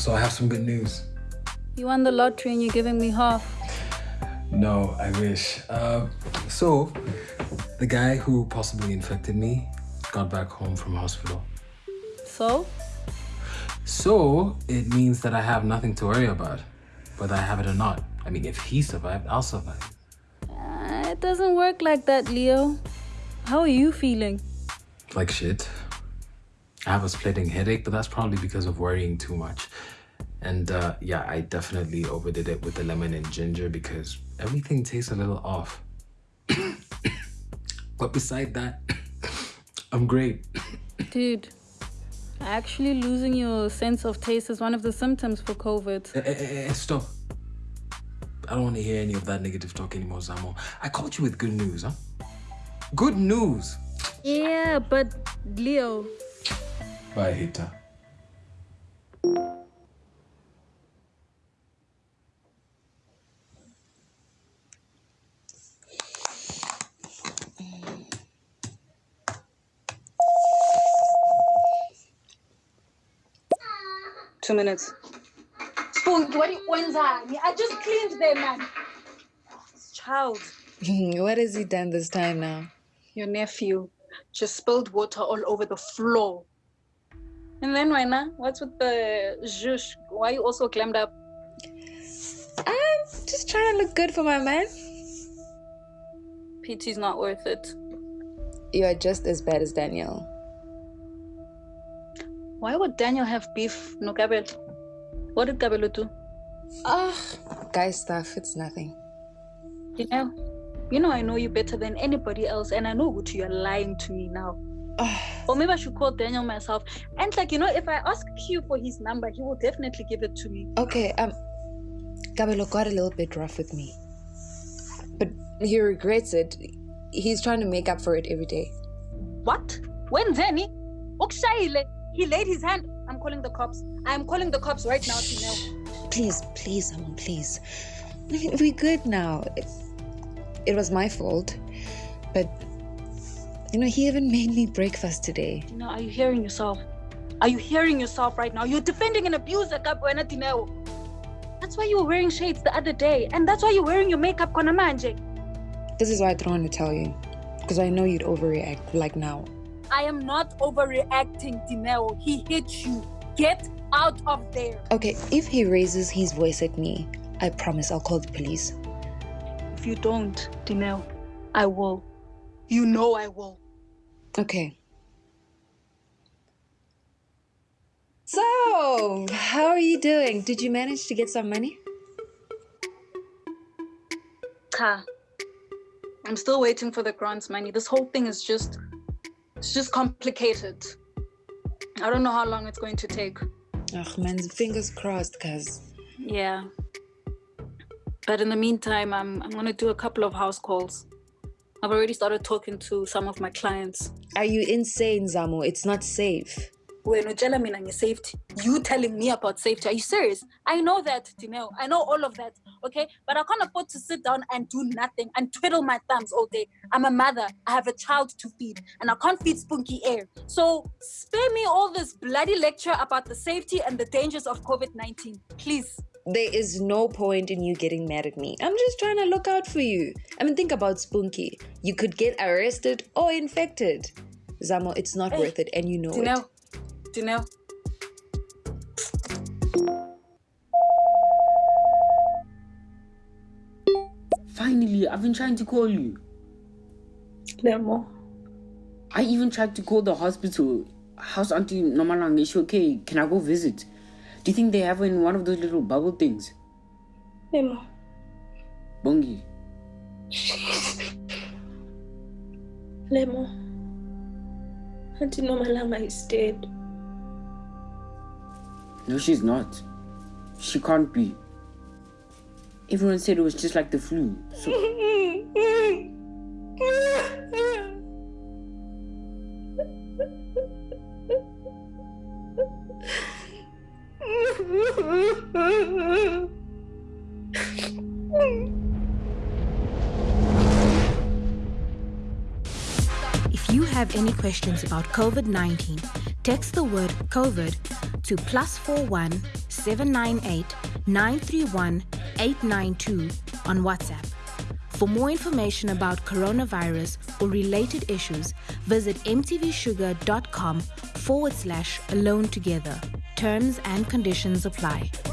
So I have some good news. You won the lottery and you're giving me half. No, I wish. Uh, so, the guy who possibly infected me got back home from hospital. So? So, it means that I have nothing to worry about, whether I have it or not. I mean, if he survived, I'll survive. Uh, it doesn't work like that, Leo. How are you feeling? Like shit. I have a splitting headache, but that's probably because of worrying too much. And uh, yeah, I definitely overdid it with the lemon and ginger because everything tastes a little off. but beside that, I'm great. Dude, actually losing your sense of taste is one of the symptoms for COVID. Eh, eh, eh, eh, stop. I don't want to hear any of that negative talk anymore, Zamo. I called you with good news, huh? Good news! Yeah, but Leo. Bye, hater. Two minutes. Spoon, what wenzani? I just cleaned them, man. Child, what has he done this time now? your nephew just spilled water all over the floor. And then, Wena, what's with the zhush? Why you also clammed up? I'm just trying to look good for my man. PT's not worth it. You are just as bad as Daniel. Why would Daniel have beef, no Gabel? What did Gabelo do? Ah, guy stuff, it's nothing. You know, you know I know you better than anybody else, and I know what you're lying to me now. Or maybe I should call Daniel myself. And like, you know, if I ask Q for his number, he will definitely give it to me. Okay, um, Gabelo got a little bit rough with me. But he regrets it. He's trying to make up for it every day. What? When? Ukshayile. He laid his hand. I'm calling the cops. I'm calling the cops right now. Please, please, Amon, please. We're good now. It, it was my fault. But, you know, he even made me breakfast today. Tinel, are you hearing yourself? Are you hearing yourself right now? You're defending an abuser, Kapwena Tinel. That's why you were wearing shades the other day. And that's why you're wearing your makeup, Konamanje. This is why I don't want to tell you. Because I know you'd overreact, like now. I am not overreacting, Dineo. He hit you. Get out of there. Okay, if he raises his voice at me, I promise I'll call the police. If you don't, Dineo, I will. You know I will. Okay. So, how are you doing? Did you manage to get some money? Ka. I'm still waiting for the grants money. This whole thing is just it's just complicated. I don't know how long it's going to take. Ugh, man, fingers crossed, cuz. Yeah. But in the meantime, I'm I'm gonna do a couple of house calls. I've already started talking to some of my clients. Are you insane, Zamo? It's not safe. When mean your safety, you telling me about safety? Are you serious? I know that, Dineo. I know all of that. Okay, but I can't afford to sit down and do nothing and twiddle my thumbs all day. I'm a mother. I have a child to feed, and I can't feed spunky air. So spare me all this bloody lecture about the safety and the dangers of COVID-19, please. There is no point in you getting mad at me. I'm just trying to look out for you. I mean, think about Spunky. You could get arrested or infected. Zamo, it's not Hey, worth it, and you know it. Dineo, Dineo. Finally, I've been trying to call you. Lemo. I even tried to call the hospital. How's Auntie Nomalang? Is she okay? Can I go visit? Do you think they have her in one of those little bubble things? Lemo. Bongi. Lemo. Auntie Nomalanga is dead. No, she's not. She can't be. Everyone said it was just like the flu. So If you have any questions about COVID 19, text the word COVID to plus 41 798 931 892 on WhatsApp. For more information about coronavirus or related issues, visit mtvshuga.com forward slash alone together. Terms and conditions apply.